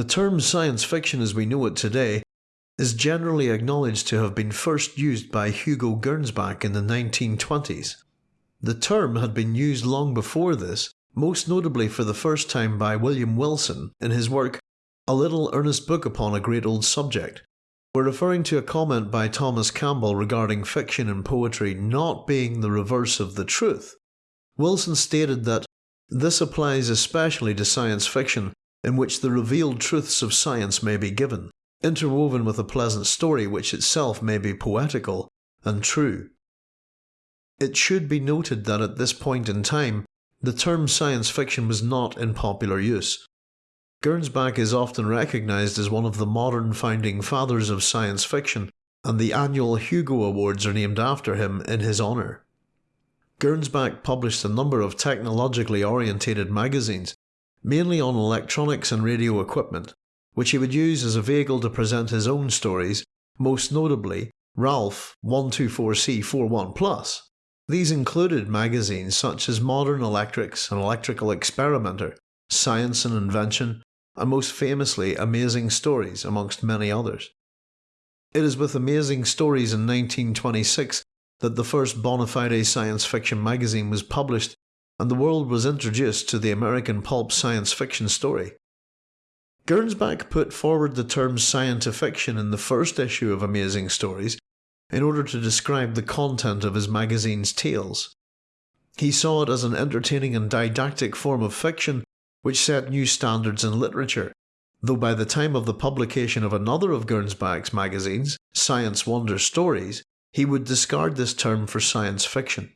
The term science fiction as we know it today is generally acknowledged to have been first used by Hugo Gernsback in the 1920s. The term had been used long before this, most notably for the first time by William Wilson in his work A Little Earnest Book Upon a Great Old Subject. We're referring to a comment by Thomas Campbell regarding fiction and poetry not being the reverse of the truth. Wilson stated that this applies especially to science fiction in which the revealed truths of science may be given, interwoven with a pleasant story which itself may be poetical and true. It should be noted that at this point in time, the term science fiction was not in popular use. Gernsback is often recognised as one of the modern founding fathers of science fiction, and the annual Hugo Awards are named after him in his honour. Gernsback published a number of technologically orientated magazines, mainly on electronics and radio equipment, which he would use as a vehicle to present his own stories, most notably Ralph 124C41 Plus. These included magazines such as Modern Electrics and Electrical Experimenter, Science and Invention, and most famously Amazing Stories, amongst many others. It is with Amazing Stories in 1926 that the first bona fide science fiction magazine was published and the world was introduced to the American pulp science fiction story. Gernsback put forward the term scientifiction in the first issue of Amazing Stories in order to describe the content of his magazine's tales. He saw it as an entertaining and didactic form of fiction which set new standards in literature, though by the time of the publication of another of Gernsback's magazines, Science Wonder Stories, he would discard this term for science fiction.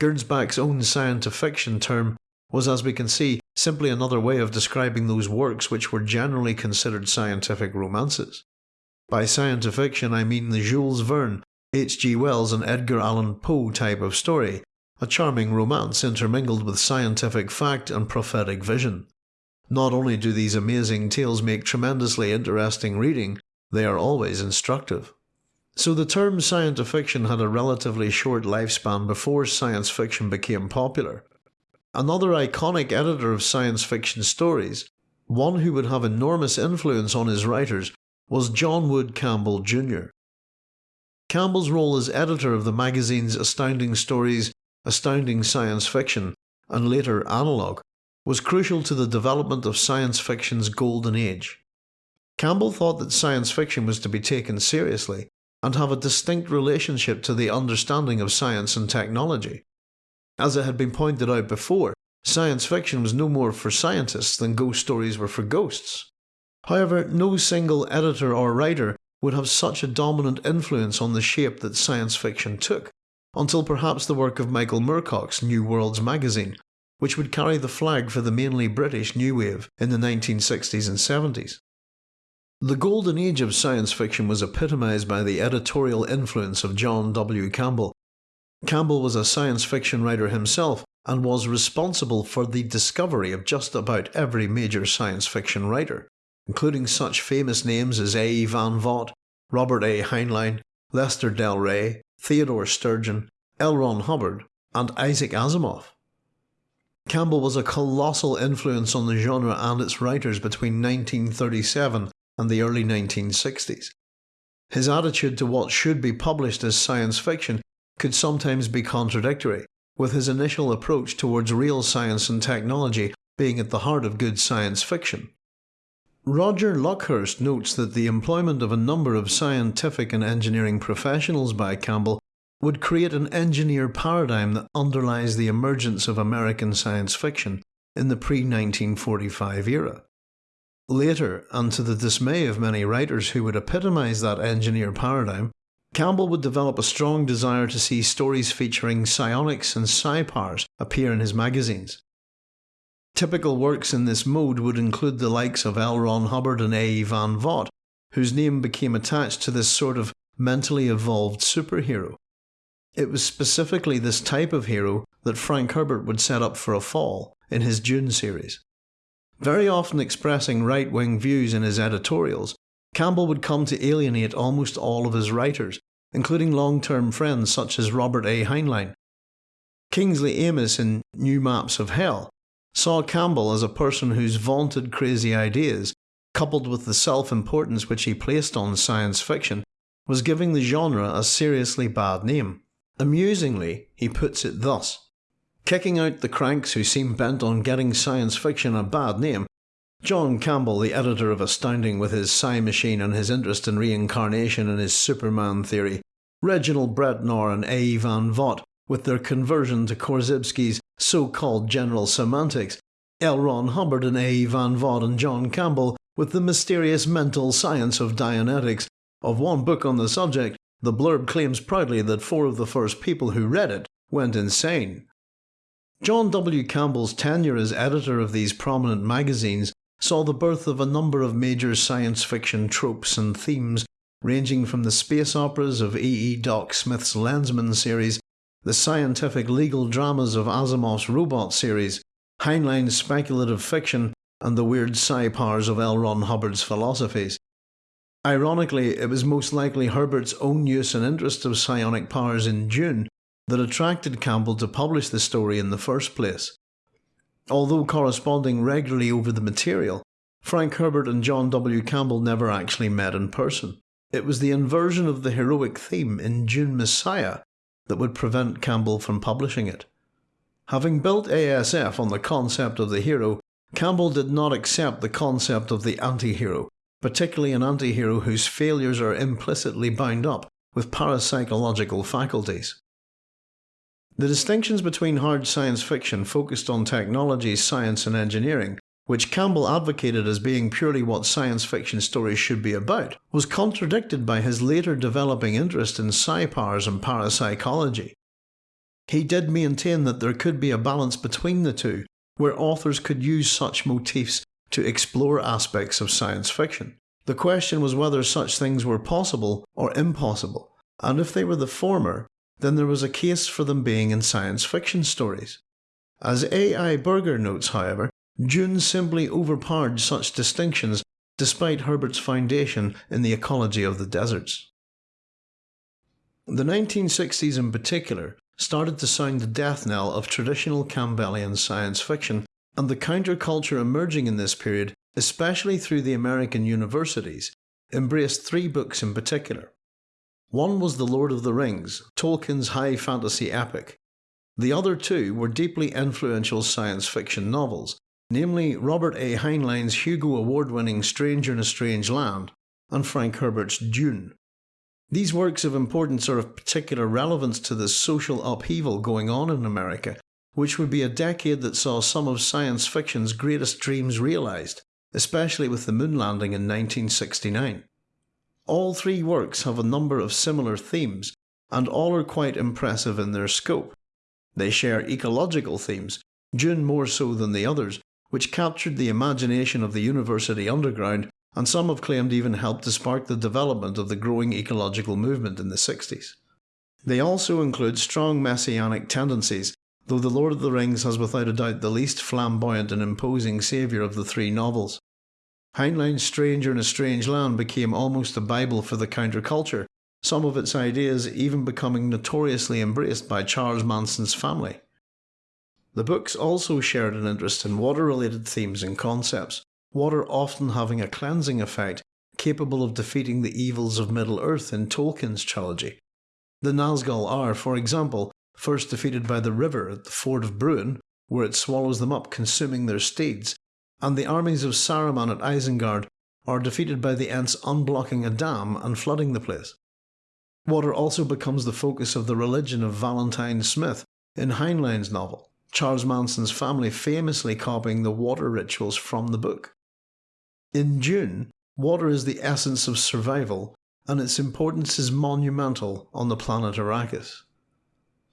Gernsback's own science fiction term was, as we can see, simply another way of describing those works which were generally considered scientific romances. By science fiction I mean the Jules Verne, H. G. Wells and Edgar Allan Poe type of story, a charming romance intermingled with scientific fact and prophetic vision. Not only do these amazing tales make tremendously interesting reading, they are always instructive. So the term science fiction had a relatively short lifespan before science fiction became popular. Another iconic editor of science fiction stories, one who would have enormous influence on his writers, was John Wood Campbell Jr. Campbell's role as editor of the magazines Astounding Stories, Astounding Science Fiction, and later Analog, was crucial to the development of science fiction's golden age. Campbell thought that science fiction was to be taken seriously and have a distinct relationship to the understanding of science and technology. As it had been pointed out before, science fiction was no more for scientists than ghost stories were for ghosts. However, no single editor or writer would have such a dominant influence on the shape that science fiction took, until perhaps the work of Michael Moorcock's New Worlds magazine, which would carry the flag for the mainly British New Wave in the 1960s and 70s. The golden age of science fiction was epitomised by the editorial influence of John W. Campbell. Campbell was a science fiction writer himself and was responsible for the discovery of just about every major science fiction writer, including such famous names as A. E. Van Vogt, Robert A. Heinlein, Lester Del Rey, Theodore Sturgeon, L. Ron Hubbard, and Isaac Asimov. Campbell was a colossal influence on the genre and its writers between 1937 and the early 1960s. His attitude to what should be published as science fiction could sometimes be contradictory, with his initial approach towards real science and technology being at the heart of good science fiction. Roger Luckhurst notes that the employment of a number of scientific and engineering professionals by Campbell would create an engineer paradigm that underlies the emergence of American science fiction in the pre 1945 era. Later, and to the dismay of many writers who would epitomise that engineer paradigm, Campbell would develop a strong desire to see stories featuring psionics and psi powers appear in his magazines. Typical works in this mode would include the likes of L. Ron Hubbard and A. E. Van Vogt, whose name became attached to this sort of mentally evolved superhero. It was specifically this type of hero that Frank Herbert would set up for a fall in his Dune series. Very often expressing right wing views in his editorials, Campbell would come to alienate almost all of his writers, including long term friends such as Robert A. Heinlein. Kingsley Amis in New Maps of Hell saw Campbell as a person whose vaunted crazy ideas coupled with the self-importance which he placed on science fiction, was giving the genre a seriously bad name. Amusingly, he puts it thus. Kicking out the cranks who seem bent on getting science fiction a bad name, John Campbell, the editor of Astounding with his Psi Machine and his interest in reincarnation and his Superman theory, Reginald Bretnor and A. Van Vogt, with their conversion to Korzybski's so-called general semantics, L. Ron Hubbard and A. Van Vogt and John Campbell with the mysterious mental science of Dianetics. Of one book on the subject, the blurb claims proudly that four of the first people who read it went insane. John W. Campbell's tenure as editor of these prominent magazines saw the birth of a number of major science fiction tropes and themes, ranging from the space operas of E. E. Doc Smith's Lensman series, the scientific legal dramas of Asimov's Robot series, Heinlein's speculative fiction, and the weird psi powers of L. Ron Hubbard's philosophies. Ironically, it was most likely Herbert's own use and interest of psionic powers in Dune that attracted Campbell to publish the story in the first place. Although corresponding regularly over the material, Frank Herbert and John W. Campbell never actually met in person. It was the inversion of the heroic theme in Dune Messiah that would prevent Campbell from publishing it. Having built ASF on the concept of the hero, Campbell did not accept the concept of the anti-hero, particularly an anti-hero whose failures are implicitly bound up with parapsychological faculties. The distinctions between hard science fiction focused on technology, science and engineering, which Campbell advocated as being purely what science fiction stories should be about, was contradicted by his later developing interest in psi-powers and parapsychology. He did maintain that there could be a balance between the two, where authors could use such motifs to explore aspects of science fiction. The question was whether such things were possible or impossible, and if they were the former, then there was a case for them being in science fiction stories. As A. I. Berger notes, however, Dune simply overpowered such distinctions despite Herbert's foundation in the ecology of the deserts. The 1960s in particular started to sound the death knell of traditional Campbellian science fiction, and the counterculture emerging in this period, especially through the American universities, embraced three books in particular. One was The Lord of the Rings, Tolkien's high fantasy epic. The other two were deeply influential science fiction novels, namely Robert A. Heinlein's Hugo Award winning Stranger in a Strange Land and Frank Herbert's Dune. These works of importance are of particular relevance to the social upheaval going on in America, which would be a decade that saw some of science fiction's greatest dreams realised, especially with the moon landing in 1969. All three works have a number of similar themes, and all are quite impressive in their scope. They share ecological themes, Dune more so than the others, which captured the imagination of the university underground and some have claimed even helped to spark the development of the growing ecological movement in the 60s. They also include strong messianic tendencies, though The Lord of the Rings has without a doubt the least flamboyant and imposing saviour of the three novels. Heinlein's Stranger in a Strange Land became almost a bible for the counterculture, some of its ideas even becoming notoriously embraced by Charles Manson's family. The books also shared an interest in water-related themes and concepts, water often having a cleansing effect capable of defeating the evils of Middle-earth in Tolkien's trilogy. The Nazgul are, for example, first defeated by the river at the ford of Bruin, where it swallows them up consuming their steeds, and the armies of Saruman at Isengard are defeated by the Ents unblocking a dam and flooding the place. Water also becomes the focus of the religion of Valentine Smith in Heinlein's novel, Charles Manson's family famously copying the water rituals from the book. In Dune, water is the essence of survival and its importance is monumental on the planet Arrakis.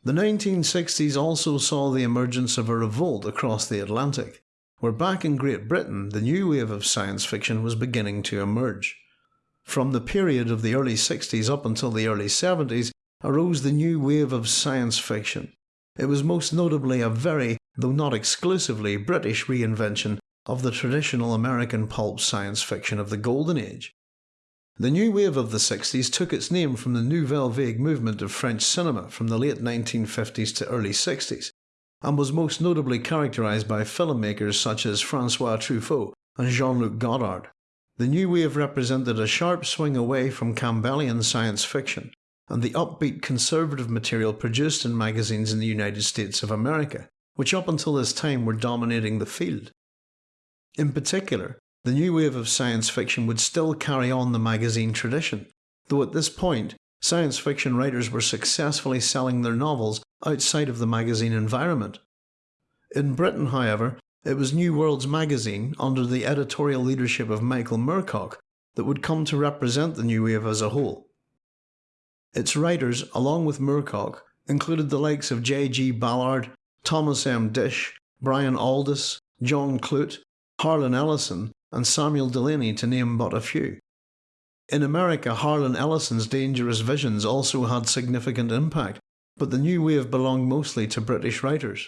The 1960s also saw the emergence of a revolt across the Atlantic, where back in Great Britain the new wave of science fiction was beginning to emerge. From the period of the early 60s up until the early 70s arose the new wave of science fiction. It was most notably a very, though not exclusively, British reinvention of the traditional American pulp science fiction of the Golden Age. The new wave of the 60s took its name from the Nouvelle Vague movement of French cinema from the late 1950s to early 60s, and was most notably characterised by filmmakers such as Francois Truffaut and Jean-Luc Godard. the new wave represented a sharp swing away from Campbellian science fiction and the upbeat conservative material produced in magazines in the United States of America, which up until this time were dominating the field. In particular, the new wave of science fiction would still carry on the magazine tradition, though at this point, science fiction writers were successfully selling their novels outside of the magazine environment. In Britain, however, it was New Worlds magazine, under the editorial leadership of Michael Moorcock, that would come to represent the new wave as a whole. Its writers, along with Moorcock, included the likes of J.G. Ballard, Thomas M. Disch, Brian Aldiss, John Clute, Harlan Ellison, and Samuel Delany to name but a few. In America, Harlan Ellison's Dangerous Visions also had significant impact, but the new wave belonged mostly to British writers.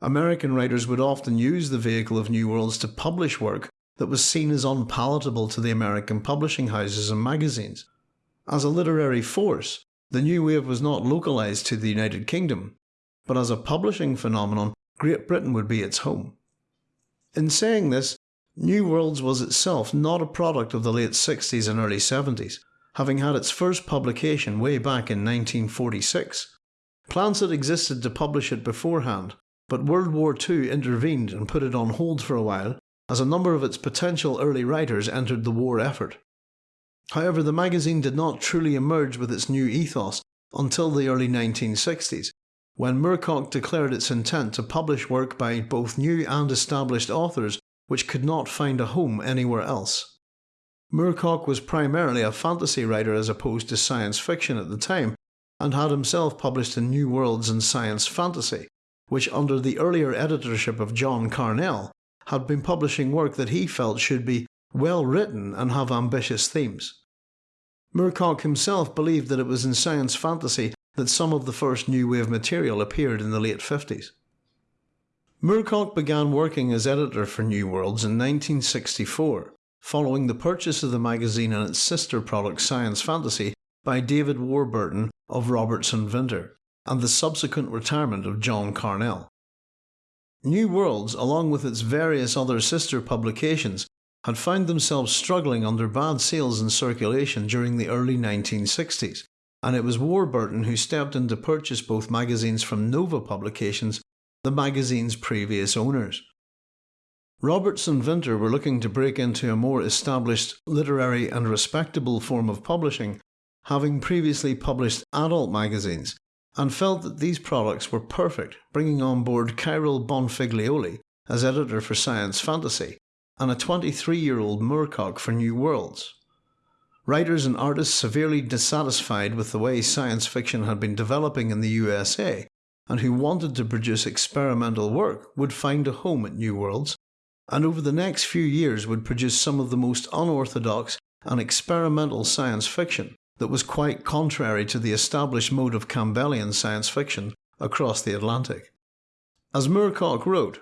American writers would often use the vehicle of New Worlds to publish work that was seen as unpalatable to the American publishing houses and magazines. As a literary force, the New Wave was not localised to the United Kingdom, but as a publishing phenomenon, Great Britain would be its home. In saying this, New Worlds was itself not a product of the late 60s and early 70s, having had its first publication way back in 1946. Plans had existed to publish it beforehand, but World War II intervened and put it on hold for a while as a number of its potential early writers entered the war effort. However, the magazine did not truly emerge with its new ethos until the early 1960s, when Moorcock declared its intent to publish work by both new and established authors which could not find a home anywhere else. Moorcock was primarily a fantasy writer as opposed to science fiction at the time, and had himself published in New Worlds and Science Fantasy, which under the earlier editorship of John Carnell had been publishing work that he felt should be well written and have ambitious themes. Moorcock himself believed that it was in science fantasy that some of the first new wave material appeared in the late 50s. Moorcock began working as editor for New Worlds in 1964, following the purchase of the magazine and its sister product Science Fantasy by David Warburton of Roberts and Vinter and the subsequent retirement of John Carnell. New Worlds, along with its various other sister publications, had found themselves struggling under bad sales and circulation during the early 1960s, and it was Warburton who stepped in to purchase both magazines from Nova Publications, the magazine's previous owners. Roberts and Vinter were looking to break into a more established, literary and respectable form of publishing, having previously published adult magazines, and felt that these products were perfect, bringing on board Kyril Bonfiglioli as editor for Science Fantasy and a 23 year old Moorcock for New Worlds. Writers and artists severely dissatisfied with the way science fiction had been developing in the USA and who wanted to produce experimental work would find a home at New Worlds, and over the next few years would produce some of the most unorthodox and experimental science fiction that was quite contrary to the established mode of Campbellian science fiction across the Atlantic. As Moorcock wrote,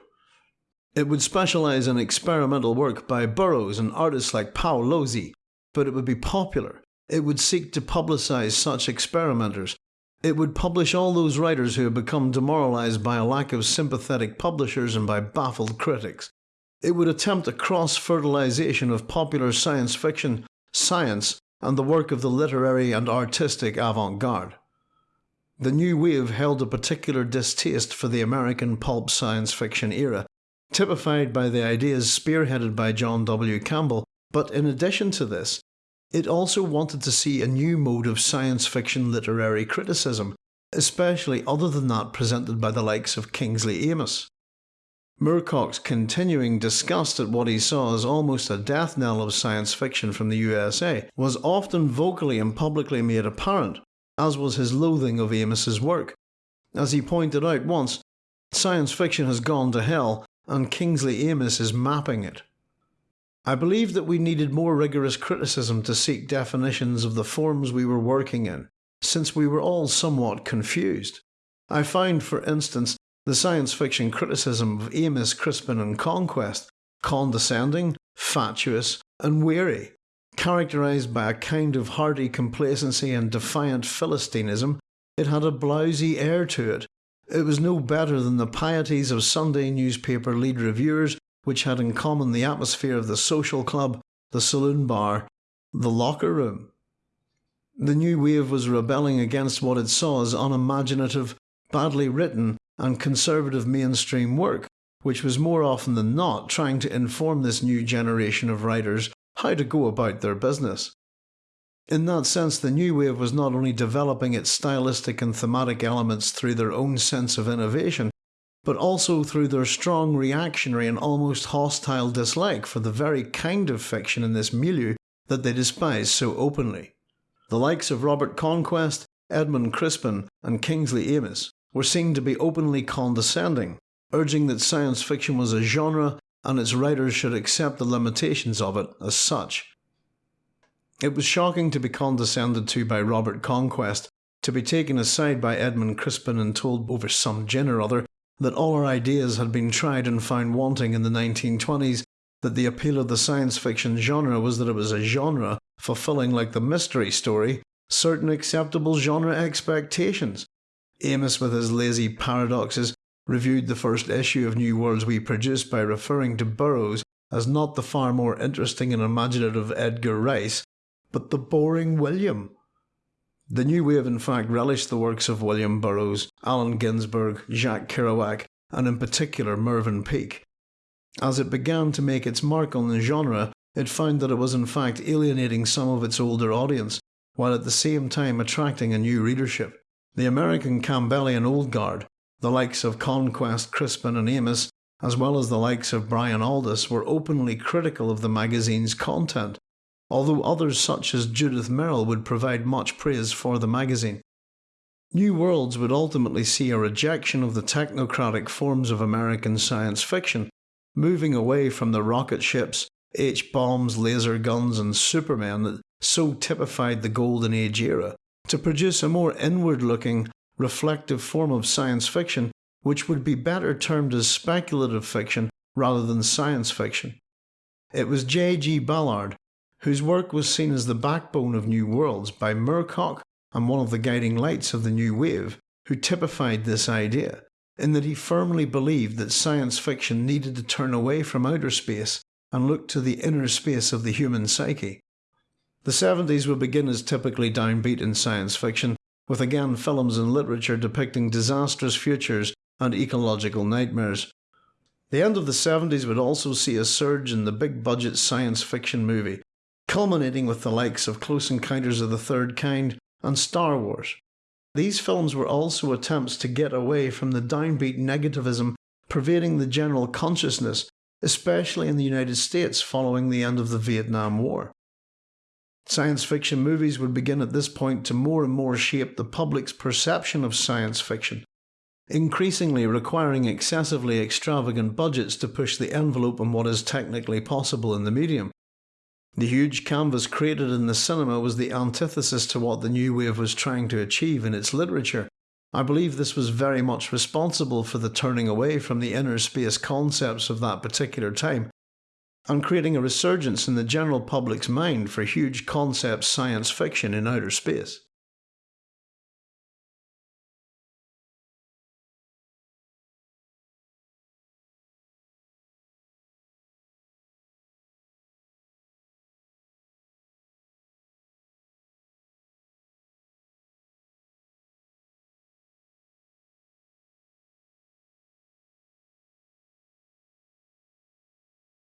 it would specialise in experimental work by Burroughs and artists like Paolozzi, but it would be popular. It would seek to publicise such experimenters. It would publish all those writers who have become demoralised by a lack of sympathetic publishers and by baffled critics. It would attempt a cross fertilisation of popular science fiction, science, and the work of the literary and artistic avant garde. The new wave held a particular distaste for the American pulp science fiction era, typified by the ideas spearheaded by John W. Campbell, but in addition to this, it also wanted to see a new mode of science fiction literary criticism, especially other than that presented by the likes of Kingsley Amis. Moorcock's continuing disgust at what he saw as almost a death knell of science fiction from the USA was often vocally and publicly made apparent, as was his loathing of Amis's work. As he pointed out once, science fiction has gone to hell and Kingsley Amis is mapping it. I believe that we needed more rigorous criticism to seek definitions of the forms we were working in, since we were all somewhat confused. I find, for instance, the science fiction criticism of Amis, Crispin, and Conquest condescending, fatuous, and weary, characterised by a kind of hearty complacency and defiant philistinism. It had a blousy air to it. It was no better than the pieties of Sunday newspaper lead reviewers, which had in common the atmosphere of the social club, the saloon bar, the locker room. The new wave was rebelling against what it saw as unimaginative, badly written, and conservative mainstream work, which was more often than not trying to inform this new generation of writers how to go about their business. In that sense, the new wave was not only developing its stylistic and thematic elements through their own sense of innovation, but also through their strong reactionary and almost hostile dislike for the very kind of fiction in this milieu that they despise so openly. The likes of Robert Conquest, Edmund Crispin, and Kingsley Amis were seen to be openly condescending, urging that science fiction was a genre and its writers should accept the limitations of it as such. It was shocking to be condescended to by Robert Conquest, to be taken aside by Edmund Crispin and told over some gin or other that all our ideas had been tried and found wanting in the 1920s, that the appeal of the science fiction genre was that it was a genre fulfilling, like the mystery story, certain acceptable genre expectations. Amis, with his lazy paradoxes, reviewed the first issue of New Worlds we produced by referring to Burroughs as not the far more interesting and imaginative Edgar Rice, but the boring William. The new wave in fact relished the works of William Burroughs, Allen Ginsberg, Jack Kerouac, and in particular Mervyn Peake. As it began to make its mark on the genre, it found that it was in fact alienating some of its older audience, while at the same time attracting a new readership. The American Campbellian Old Guard, the likes of Conquest, Crispin, and Amis, as well as the likes of Brian Aldiss, were openly critical of the magazine's content, although others such as Judith Merril would provide much praise for the magazine. New Worlds would ultimately see a rejection of the technocratic forms of American science fiction, moving away from the rocket ships, H-bombs, laser guns and Supermen that so typified the Golden Age era, to produce a more inward-looking, reflective form of science fiction which would be better termed as speculative fiction rather than science fiction. It was J.G. Ballard whose work was seen as the backbone of New Worlds by Moorcock and one of the guiding lights of the New Wave, who typified this idea, in that he firmly believed that science fiction needed to turn away from outer space and look to the inner space of the human psyche. The 70s would begin as typically downbeat in science fiction, with again films and literature depicting disastrous futures and ecological nightmares. The end of the 70s would also see a surge in the big budget science fiction movie, culminating with the likes of Close Encounters of the Third Kind and Star Wars. These films were also attempts to get away from the downbeat negativism pervading the general consciousness, especially in the United States following the end of the Vietnam War. Science fiction movies would begin at this point to more and more shape the public's perception of science fiction, increasingly requiring excessively extravagant budgets to push the envelope on what is technically possible in the medium. The huge canvas created in the cinema was the antithesis to what the New Wave was trying to achieve in its literature. I believe this was very much responsible for the turning away from the inner space concepts of that particular time, and creating a resurgence in the general public's mind for huge concept science fiction in outer space.